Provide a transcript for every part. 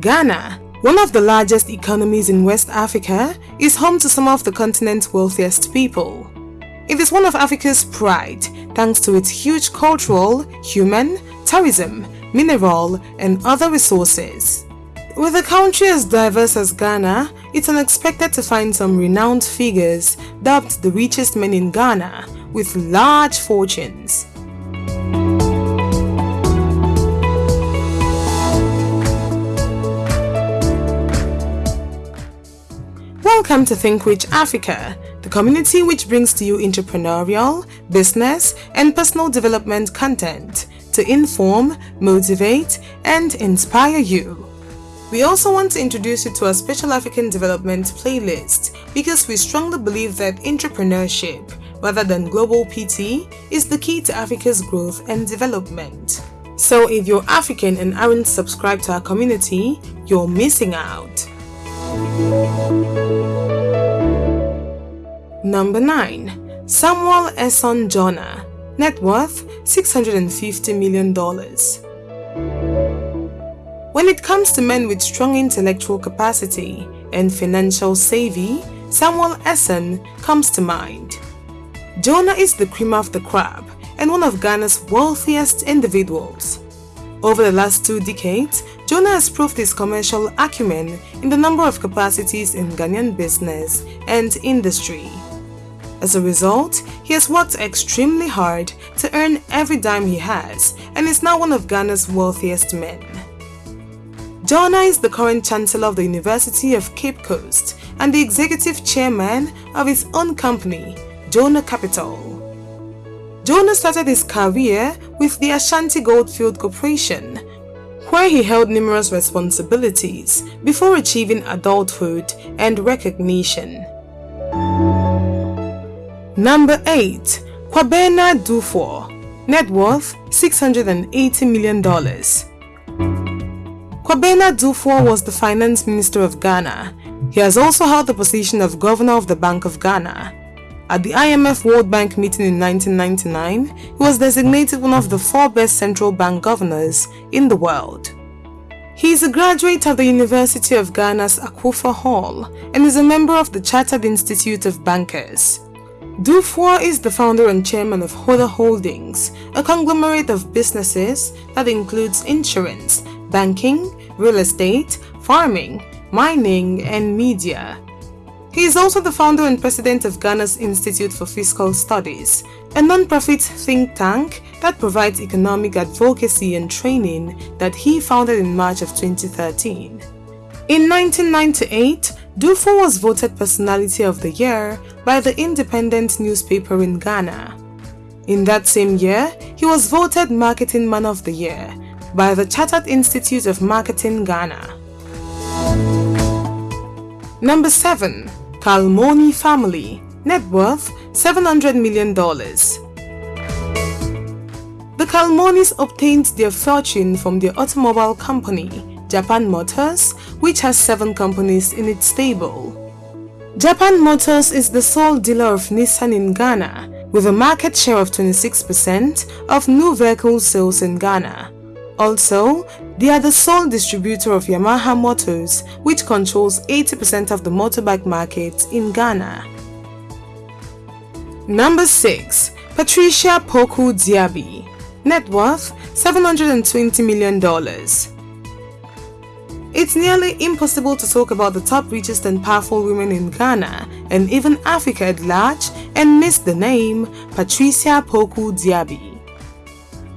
Ghana, one of the largest economies in West Africa, is home to some of the continent's wealthiest people. It is one of Africa's pride thanks to its huge cultural, human, tourism, mineral and other resources. With a country as diverse as Ghana, it's unexpected to find some renowned figures dubbed the richest men in Ghana with large fortunes. Welcome to Think Rich Africa, the community which brings to you entrepreneurial, business, and personal development content to inform, motivate, and inspire you. We also want to introduce you to our Special African Development playlist because we strongly believe that entrepreneurship, rather than global PT, is the key to Africa's growth and development. So if you're African and aren't subscribed to our community, you're missing out. Number 9. Samuel Esson Jonah, net worth $650 million. When it comes to men with strong intellectual capacity and financial savvy, Samuel Esson comes to mind. Jonah is the cream of the crop and one of Ghana's wealthiest individuals. Over the last two decades, Jonah has proved his commercial acumen in the number of capacities in Ghanaian business and industry. As a result, he has worked extremely hard to earn every dime he has and is now one of Ghana's wealthiest men. Jonah is the current Chancellor of the University of Cape Coast and the Executive Chairman of his own company, Jonah Capital. Jonah started his career with the Ashanti Goldfield Corporation, where he held numerous responsibilities before achieving adulthood and recognition. Number 8. Kwabena Duffuor Net worth $680 million. Kwabena Duffuor was the finance minister of Ghana. He has also held the position of governor of the Bank of Ghana. At the IMF World Bank meeting in 1999, he was designated one of the four best central bank governors in the world. He is a graduate of the University of Ghana's Akuffo Hall and is a member of the Chartered Institute of Bankers. Duffuor is the founder and chairman of Hoda Holdings, a conglomerate of businesses that includes insurance, banking, real estate, farming, mining, and media. He is also the founder and president of Ghana's Institute for Fiscal Studies, a non-profit think tank that provides economic advocacy and training that he founded in March of 2013. In 1998, Duffuor was voted Personality of the Year by the Independent newspaper in Ghana. In that same year, he was voted Marketing Man of the Year by the Chartered Institute of Marketing Ghana. Number 7. Kalmoni Family Net worth $700 million. The Kalmonis obtained their fortune from their automobile company Japan Motors, which has seven companies in its stable. Japan Motors is the sole dealer of Nissan in Ghana, with a market share of 26% of new vehicle sales in Ghana. Also, they are the sole distributor of Yamaha Motors, which controls 80% of the motorbike market in Ghana. Number 6. Patricia Poku Diaby Net worth $720 million. It's nearly impossible to talk about the top richest and powerful women in Ghana and even Africa at large and miss the name Patricia Poku Diaby.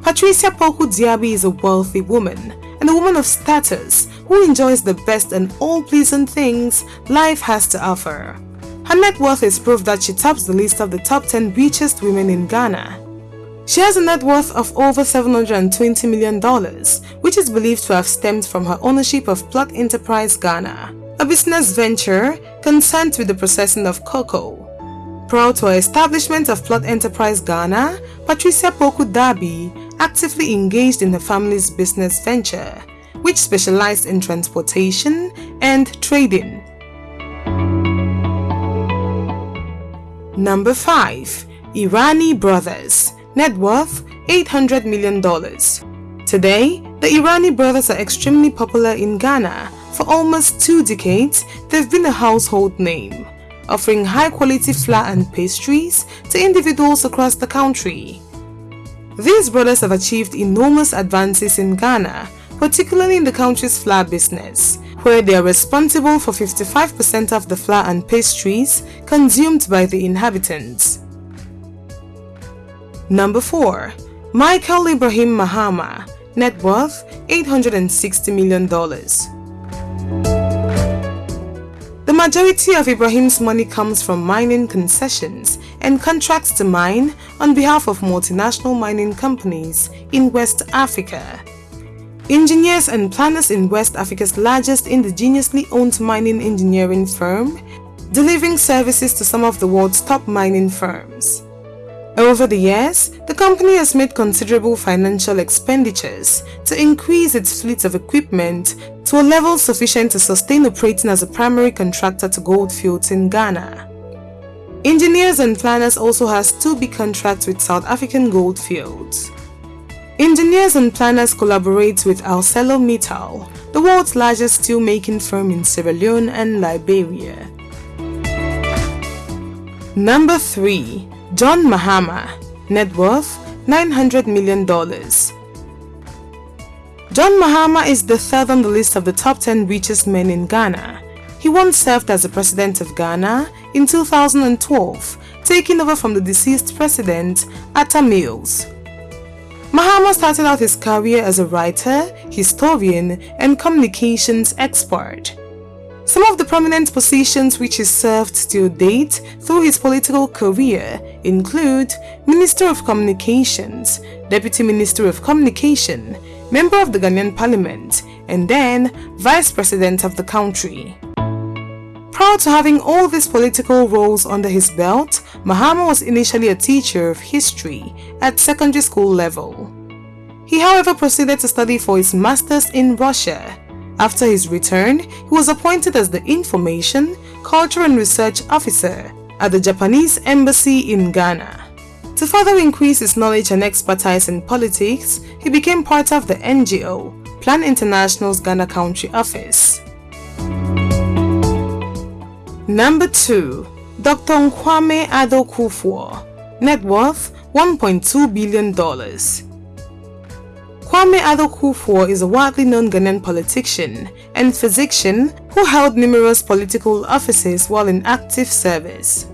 Patricia Poku Diaby is a wealthy woman and a woman of status who enjoys the best and all pleasant things life has to offer. Her net worth is proof that she tops the list of the top 10 richest women in Ghana. She has a net worth of over $720 million, which is believed to have stemmed from her ownership of Plot Enterprise Ghana, a business venture concerned with the processing of cocoa. Proud to her establishment of Plot Enterprise Ghana, Patricia Poku Diaby actively engaged in her family's business venture, which specialized in transportation and trading. Number 5. Irani Brothers Net worth $800 million. Today, the Irani brothers are extremely popular in Ghana. For almost two decades, they've been a household name, offering high-quality flour and pastries to individuals across the country. These brothers have achieved enormous advances in Ghana, particularly in the country's flour business, where they are responsible for 55% of the flour and pastries consumed by the inhabitants. Number 4. Michael Ibrahim Mahama, net worth $860 million. The majority of Ibrahim's money comes from mining concessions and contracts to mine on behalf of multinational mining companies in West Africa. Engineers and planners in West Africa's largest indigenously owned mining engineering firm, delivering services to some of the world's top mining firms. Over the years, the company has made considerable financial expenditures to increase its fleet of equipment to a level sufficient to sustain operating as a primary contractor to goldfields in Ghana. Engineers and Planners also has two big contracts with South African goldfields. Engineers and Planners collaborate with ArcelorMittal, the world's largest steel-making firm in Sierra Leone and Liberia. Number 3. John Mahama, net worth $900 million. John Mahama is the third on the list of the top 10 richest men in Ghana. He once served as the president of Ghana in 2012, taking over from the deceased president, Atta Mills. Mahama started out his career as a writer, historian, and communications expert. Some of the prominent positions which he served till date through his political career include Minister of Communications, Deputy Minister of Communication, Member of the Ghanaian Parliament, and then Vice President of the country. Proud to having all these political roles under his belt, Mahama was initially a teacher of history at secondary school level. He however proceeded to study for his master's in Russia after his return, he was appointed as the Information, Culture and Research Officer at the Japanese Embassy in Ghana. To further increase his knowledge and expertise in politics, he became part of the NGO, Plan International's Ghana Country Office. Number 2. Dr. Kwame Addo Kufuor, net worth $1.2 billion. Kwame Addo Kufuor is a widely known Ghanaian politician and physician who held numerous political offices while in active service.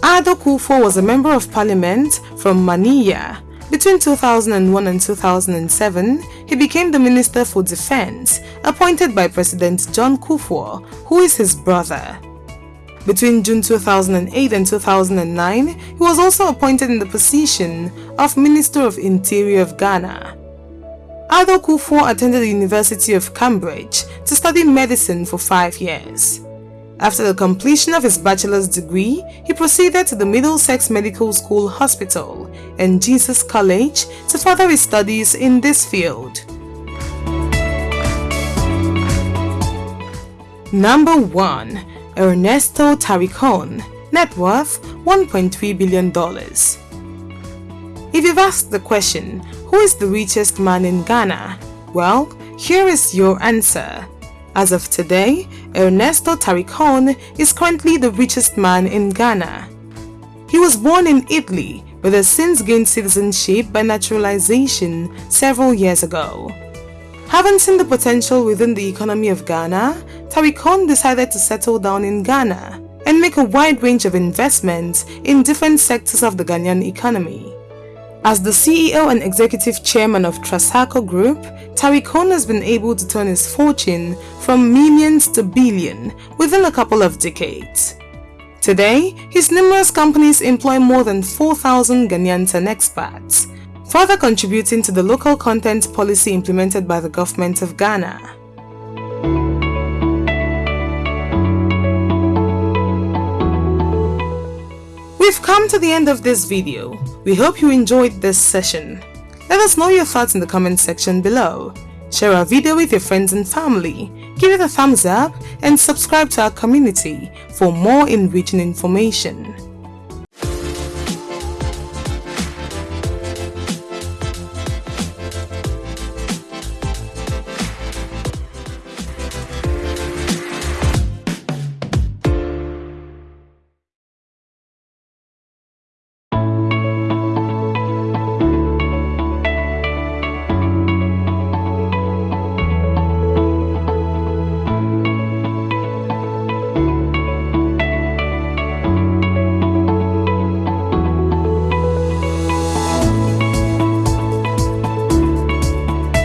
Addo Kufuor was a member of parliament from Manhyia. Between 2001 and 2007, he became the Minister for Defense, appointed by President John Kufuor, who is his brother. Between June 2008 and 2009, he was also appointed in the position of Minister of Interior of Ghana. Addo Kufuor attended the University of Cambridge to study medicine for five years. After the completion of his bachelor's degree, he proceeded to the Middlesex Medical School Hospital and Jesus College to further his studies in this field. Number 1. Ernesto Taricone, net worth $1.3 billion. If you've asked the question, who is the richest man in Ghana? Well, here is your answer. As of today, Ernesto Taricone is currently the richest man in Ghana. He was born in Italy but has since gained citizenship by naturalization several years ago. Having seen the potential within the economy of Ghana, Taricone decided to settle down in Ghana and make a wide range of investments in different sectors of the Ghanaian economy. As the CEO and executive chairman of Trasaco Group, Taricone has been able to turn his fortune from millions to billion within a couple of decades. Today, his numerous companies employ more than 4,000 Ghanaians and expats, further contributing to the local content policy implemented by the government of Ghana. We've come to the end of this video. We hope you enjoyed this session. Let us know your thoughts in the comment section below. Share our video with your friends and family, give it a thumbs up and subscribe to our community for more enriching information.